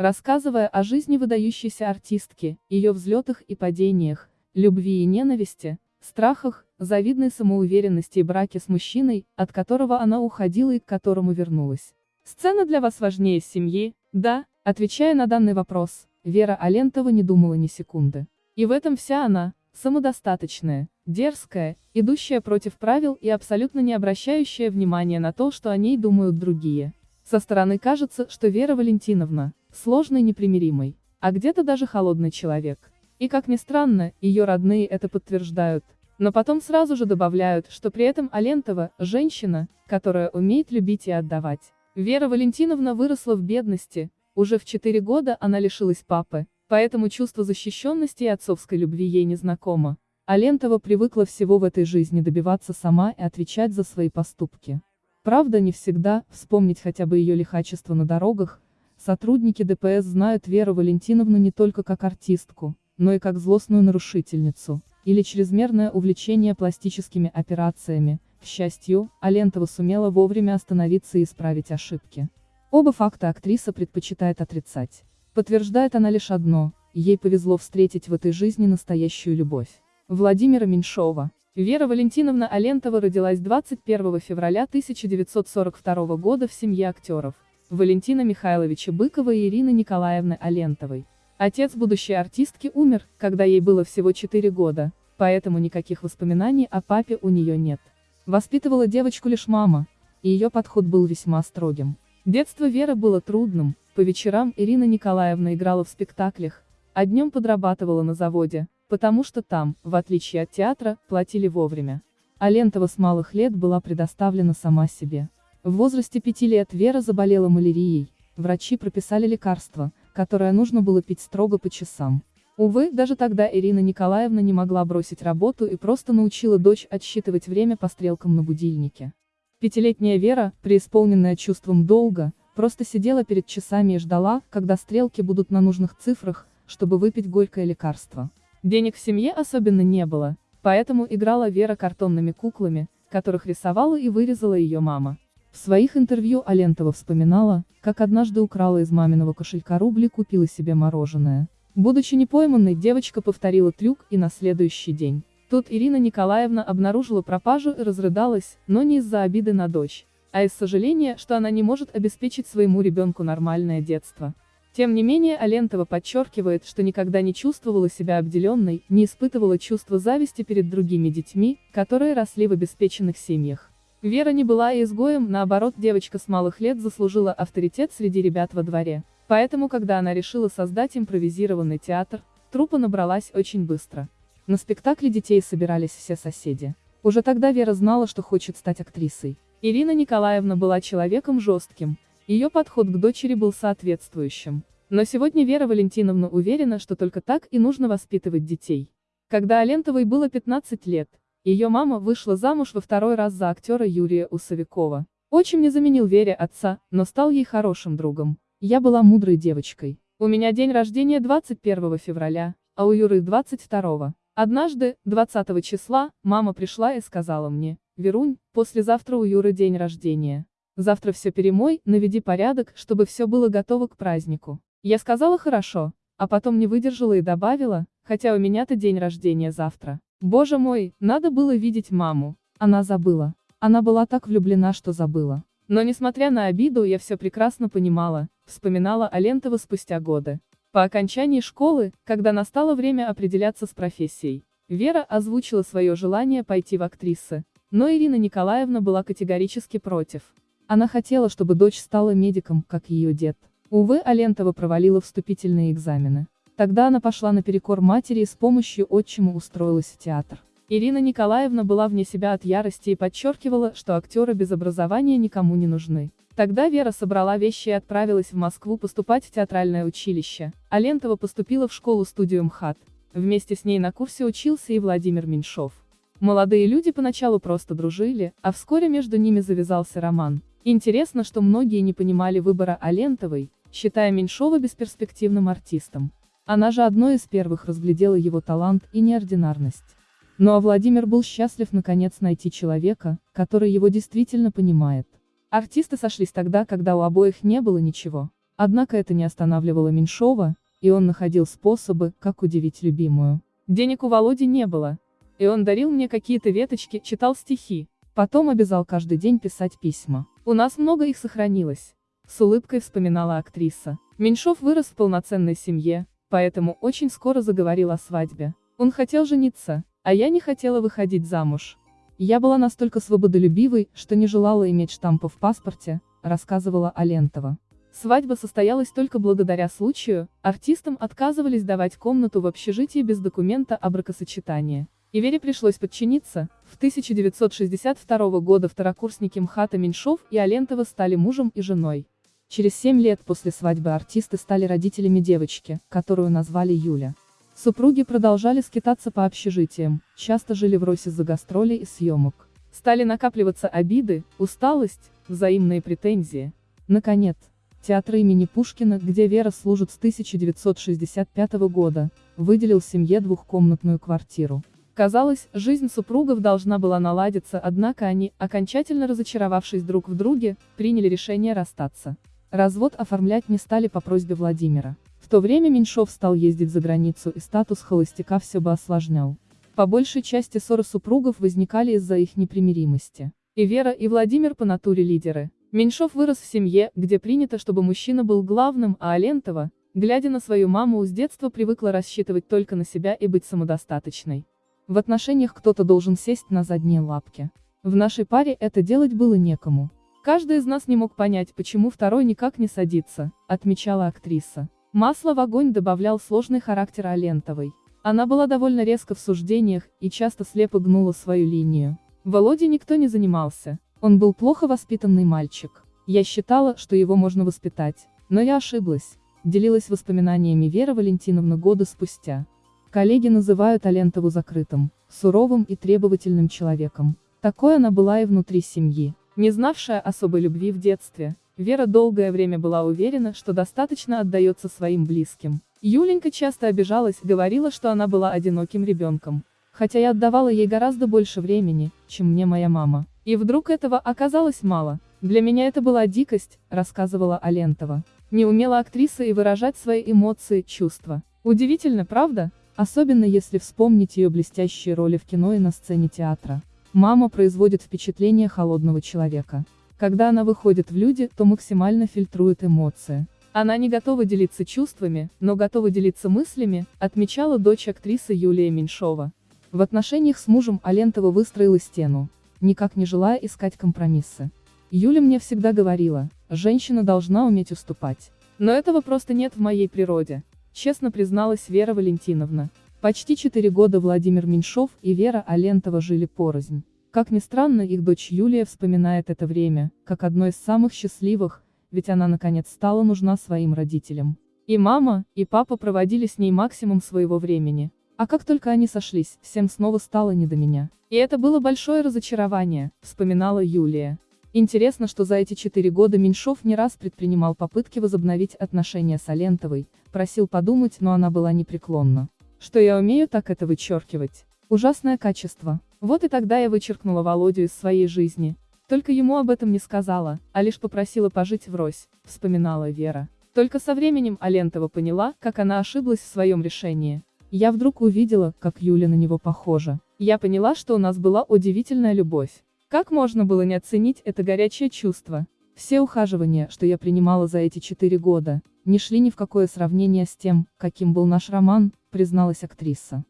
рассказывая о жизни выдающейся артистки, ее взлетах и падениях, любви и ненависти, страхах, завидной самоуверенности и браке с мужчиной, от которого она уходила и к которому вернулась. Сцена для вас важнее семьи? Да, отвечая на данный вопрос, Вера Алентова не думала ни секунды. И в этом вся она, самодостаточная, дерзкая, идущая против правил и абсолютно не обращающая внимания на то, что о ней думают другие. Со стороны кажется, что Вера Валентиновна, сложный непримиримый, а где-то даже холодный человек. И как ни странно, ее родные это подтверждают. Но потом сразу же добавляют, что при этом Алентова – женщина, которая умеет любить и отдавать. Вера Валентиновна выросла в бедности, уже в 4 года она лишилась папы, поэтому чувство защищенности и отцовской любви ей не знакомо. Алентова привыкла всего в этой жизни добиваться сама и отвечать за свои поступки. Правда не всегда, вспомнить хотя бы ее лихачество на дорогах, сотрудники ДПС знают Веру Валентиновну не только как артистку, но и как злостную нарушительницу, или чрезмерное увлечение пластическими операциями, к счастью, Алентова сумела вовремя остановиться и исправить ошибки. Оба факта актриса предпочитает отрицать. Подтверждает она лишь одно, ей повезло встретить в этой жизни настоящую любовь. Владимира Меньшова. Вера Валентиновна Алентова родилась 21 февраля 1942 года в семье актеров, Валентина Михайловича Быкова и Ирины Николаевны Алентовой. Отец будущей артистки умер, когда ей было всего 4 года, поэтому никаких воспоминаний о папе у нее нет. Воспитывала девочку лишь мама, и ее подход был весьма строгим. Детство Веры было трудным, по вечерам Ирина Николаевна играла в спектаклях, а днем подрабатывала на заводе, потому что там, в отличие от театра, платили вовремя. А с малых лет была предоставлена сама себе. В возрасте пяти лет Вера заболела малярией, врачи прописали лекарство, которое нужно было пить строго по часам. Увы, даже тогда Ирина Николаевна не могла бросить работу и просто научила дочь отсчитывать время по стрелкам на будильнике. Пятилетняя Вера, преисполненная чувством долга, просто сидела перед часами и ждала, когда стрелки будут на нужных цифрах, чтобы выпить горькое лекарство. Денег в семье особенно не было, поэтому играла Вера картонными куклами, которых рисовала и вырезала ее мама. В своих интервью Алентова вспоминала, как однажды украла из маминого кошелька рубли и купила себе мороженое. Будучи непойманной, девочка повторила трюк и на следующий день. Тут Ирина Николаевна обнаружила пропажу и разрыдалась, но не из-за обиды на дочь, а из сожаления, что она не может обеспечить своему ребенку нормальное детство. Тем не менее Алентова подчеркивает, что никогда не чувствовала себя обделенной, не испытывала чувства зависти перед другими детьми, которые росли в обеспеченных семьях. Вера не была изгоем, наоборот девочка с малых лет заслужила авторитет среди ребят во дворе. Поэтому когда она решила создать импровизированный театр, труппа набралась очень быстро. На спектакле детей собирались все соседи. Уже тогда Вера знала, что хочет стать актрисой. Ирина Николаевна была человеком жестким, ее подход к дочери был соответствующим. Но сегодня Вера Валентиновна уверена, что только так и нужно воспитывать детей. Когда Алентовой было 15 лет, ее мама вышла замуж во второй раз за актера Юрия Усовикова. Отчим не заменил Вере отца, но стал ей хорошим другом. Я была мудрой девочкой. У меня день рождения 21 февраля, а у Юры 22. Однажды, 20 числа, мама пришла и сказала мне, «Верунь, послезавтра у Юры день рождения. Завтра все перемой, наведи порядок, чтобы все было готово к празднику». Я сказала «хорошо», а потом не выдержала и добавила, хотя у меня-то день рождения завтра. Боже мой, надо было видеть маму. Она забыла. Она была так влюблена, что забыла. Но несмотря на обиду, я все прекрасно понимала, вспоминала Алентова спустя годы. По окончании школы, когда настало время определяться с профессией, Вера озвучила свое желание пойти в актрисы, но Ирина Николаевна была категорически против. Она хотела, чтобы дочь стала медиком, как ее дед. Увы, Алентова провалила вступительные экзамены. Тогда она пошла наперекор матери и с помощью отчима устроилась в театр. Ирина Николаевна была вне себя от ярости и подчеркивала, что актеры без образования никому не нужны. Тогда Вера собрала вещи и отправилась в Москву поступать в театральное училище, а Лентова поступила в школу-студию МХАТ. Вместе с ней на курсе учился и Владимир Меньшов. Молодые люди поначалу просто дружили, а вскоре между ними завязался роман. Интересно, что многие не понимали выбора Алентовой, считая Меньшова бесперспективным артистом. Она же одной из первых разглядела его талант и неординарность. Ну а Владимир был счастлив наконец найти человека, который его действительно понимает. Артисты сошлись тогда, когда у обоих не было ничего. Однако это не останавливало Меньшова, и он находил способы, как удивить любимую. Денег у Володи не было, и он дарил мне какие-то веточки, читал стихи. Потом обязал каждый день писать письма. У нас много их сохранилось. С улыбкой вспоминала актриса. Меньшов вырос в полноценной семье, поэтому очень скоро заговорил о свадьбе. Он хотел жениться, а я не хотела выходить замуж. Я была настолько свободолюбивой, что не желала иметь штампа в паспорте, рассказывала Алентова. Свадьба состоялась только благодаря случаю, артистам отказывались давать комнату в общежитии без документа о бракосочетании. И Вере пришлось подчиниться. В 1962 года второкурсники МХАТа Меньшов и Алентова стали мужем и женой. Через семь лет после свадьбы артисты стали родителями девочки, которую назвали Юля. Супруги продолжали скитаться по общежитиям, часто жили в Росе за гастролей и съемок. Стали накапливаться обиды, усталость, взаимные претензии. Наконец, Театр имени Пушкина, где Вера служит с 1965 года, выделил семье двухкомнатную квартиру. Казалось, жизнь супругов должна была наладиться, однако они, окончательно разочаровавшись друг в друге, приняли решение расстаться. Развод оформлять не стали по просьбе Владимира. В то время Меньшов стал ездить за границу и статус холостяка все бы осложнял. По большей части ссоры супругов возникали из-за их непримиримости. И Вера, и Владимир по натуре лидеры. Меньшов вырос в семье, где принято, чтобы мужчина был главным, а Алентова, глядя на свою маму с детства привыкла рассчитывать только на себя и быть самодостаточной. В отношениях кто-то должен сесть на задние лапки. В нашей паре это делать было некому. Каждый из нас не мог понять, почему второй никак не садится, отмечала актриса. Масло в огонь добавлял сложный характер Алентовой. Она была довольно резко в суждениях и часто слепо гнула свою линию. Володе никто не занимался. Он был плохо воспитанный мальчик. Я считала, что его можно воспитать. Но я ошиблась. Делилась воспоминаниями Вера Валентиновна годы спустя. Коллеги называют Алентову закрытым, суровым и требовательным человеком. Такой она была и внутри семьи. Не знавшая особой любви в детстве, Вера долгое время была уверена, что достаточно отдается своим близким. Юленька часто обижалась, говорила, что она была одиноким ребенком. Хотя я отдавала ей гораздо больше времени, чем мне моя мама. И вдруг этого оказалось мало. Для меня это была дикость, рассказывала Алентова. Не умела актриса и выражать свои эмоции, чувства. Удивительно, правда? Особенно если вспомнить ее блестящие роли в кино и на сцене театра. Мама производит впечатление холодного человека. Когда она выходит в люди, то максимально фильтрует эмоции. Она не готова делиться чувствами, но готова делиться мыслями, отмечала дочь актрисы Юлия Меньшова. В отношениях с мужем Алентова выстроила стену никак не желая искать компромиссы. Юля мне всегда говорила, женщина должна уметь уступать. Но этого просто нет в моей природе, честно призналась Вера Валентиновна. Почти четыре года Владимир Меньшов и Вера Алентова жили порознь. Как ни странно, их дочь Юлия вспоминает это время, как одно из самых счастливых, ведь она наконец стала нужна своим родителям. И мама, и папа проводили с ней максимум своего времени. А как только они сошлись, всем снова стало не до меня. И это было большое разочарование, вспоминала Юлия. Интересно, что за эти четыре года Меньшов не раз предпринимал попытки возобновить отношения с Алентовой, просил подумать, но она была непреклонна. Что я умею так это вычеркивать. Ужасное качество. Вот и тогда я вычеркнула Володю из своей жизни. Только ему об этом не сказала, а лишь попросила пожить врозь, вспоминала Вера. Только со временем Алентова поняла, как она ошиблась в своем решении. Я вдруг увидела, как Юля на него похожа. Я поняла, что у нас была удивительная любовь. Как можно было не оценить это горячее чувство? Все ухаживания, что я принимала за эти четыре года, не шли ни в какое сравнение с тем, каким был наш роман, призналась актриса.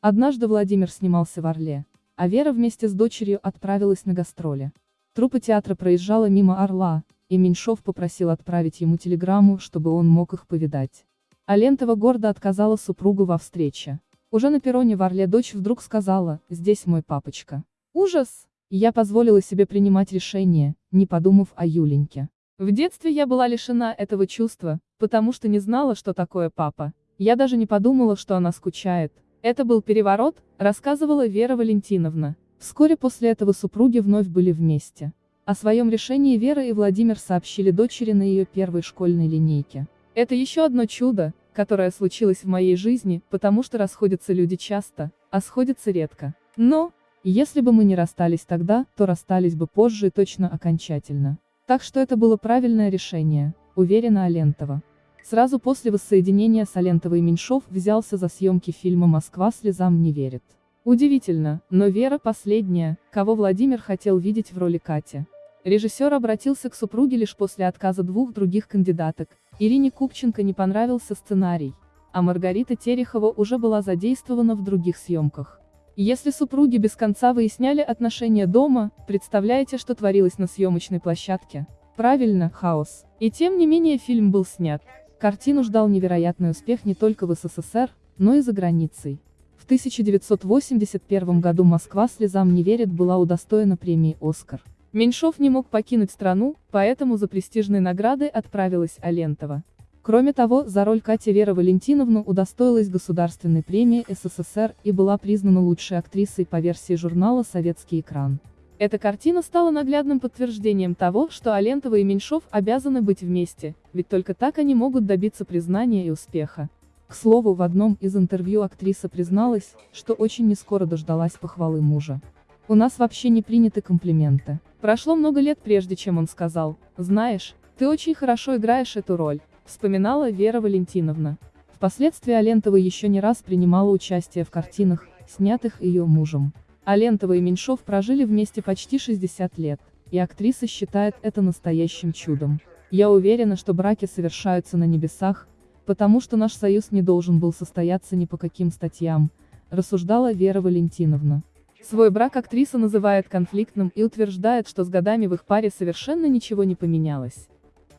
Однажды Владимир снимался в Орле, а Вера вместе с дочерью отправилась на гастроли. Труппа театра проезжала мимо Орла, и Меньшов попросил отправить ему телеграмму, чтобы он мог их повидать. А Лентова гордо отказала супругу во встрече. Уже на перроне в Орле дочь вдруг сказала, здесь мой папочка. Ужас! Я позволила себе принимать решение, не подумав о Юленьке. В детстве я была лишена этого чувства, потому что не знала, что такое папа. Я даже не подумала, что она скучает. Это был переворот, рассказывала Вера Валентиновна. Вскоре после этого супруги вновь были вместе. О своем решении Вера и Владимир сообщили дочери на ее первой школьной линейке. Это еще одно чудо, которое случилось в моей жизни, потому что расходятся люди часто, а сходятся редко. Но, если бы мы не расстались тогда, то расстались бы позже и точно окончательно. Так что это было правильное решение, уверена Алентова. Сразу после воссоединения Салентова и Меньшов взялся за съемки фильма «Москва слезам не верит». Удивительно, но Вера последняя, кого Владимир хотел видеть в роли Кати. Режиссер обратился к супруге лишь после отказа двух других кандидаток. Ирине Купченко не понравился сценарий, а Маргарита Терехова уже была задействована в других съемках. Если супруги без конца выясняли отношения дома, представляете, что творилось на съемочной площадке? Правильно, хаос. И тем не менее фильм был снят. Картину ждал невероятный успех не только в СССР, но и за границей. В 1981 году «Москва слезам не верит» была удостоена премии «Оскар». Меньшов не мог покинуть страну, поэтому за престижной наградой отправилась Алентова. Кроме того, за роль Кати Вера Валентиновна удостоилась Государственной премии СССР и была признана лучшей актрисой по версии журнала «Советский экран». Эта картина стала наглядным подтверждением того, что Алентова и Меньшов обязаны быть вместе, ведь только так они могут добиться признания и успеха. К слову, в одном из интервью актриса призналась, что очень нескоро дождалась похвалы мужа. «У нас вообще не приняты комплименты. Прошло много лет прежде, чем он сказал, знаешь, ты очень хорошо играешь эту роль», вспоминала Вера Валентиновна. Впоследствии Алентова еще не раз принимала участие в картинах, снятых ее мужем. Алентова и Меньшов прожили вместе почти 60 лет, и актриса считает это настоящим чудом. Я уверена, что браки совершаются на небесах, потому что наш союз не должен был состояться ни по каким статьям, рассуждала Вера Валентиновна. Свой брак актриса называет конфликтным и утверждает, что с годами в их паре совершенно ничего не поменялось.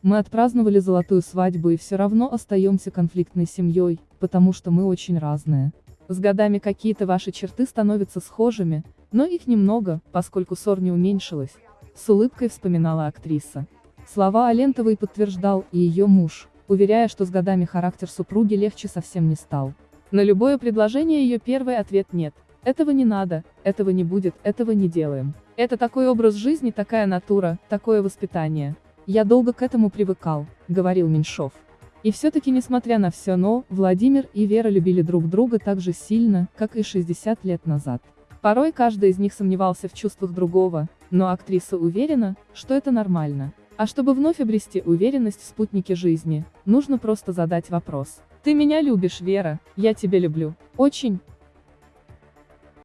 Мы отпраздновали золотую свадьбу и все равно остаемся конфликтной семьей, потому что мы очень разные. С годами какие-то ваши черты становятся схожими, но их немного, поскольку ссор не уменьшилась. С улыбкой вспоминала актриса. Слова Алентовой подтверждал и ее муж, уверяя, что с годами характер супруги легче совсем не стал. На любое предложение ее первый ответ нет. Этого не надо, этого не будет, этого не делаем. Это такой образ жизни, такая натура, такое воспитание. Я долго к этому привыкал, говорил Меньшов. И все-таки несмотря на все но, Владимир и Вера любили друг друга так же сильно, как и 60 лет назад. Порой каждый из них сомневался в чувствах другого, но актриса уверена, что это нормально. А чтобы вновь обрести уверенность в спутнике жизни, нужно просто задать вопрос. Ты меня любишь, Вера, я тебя люблю. Очень,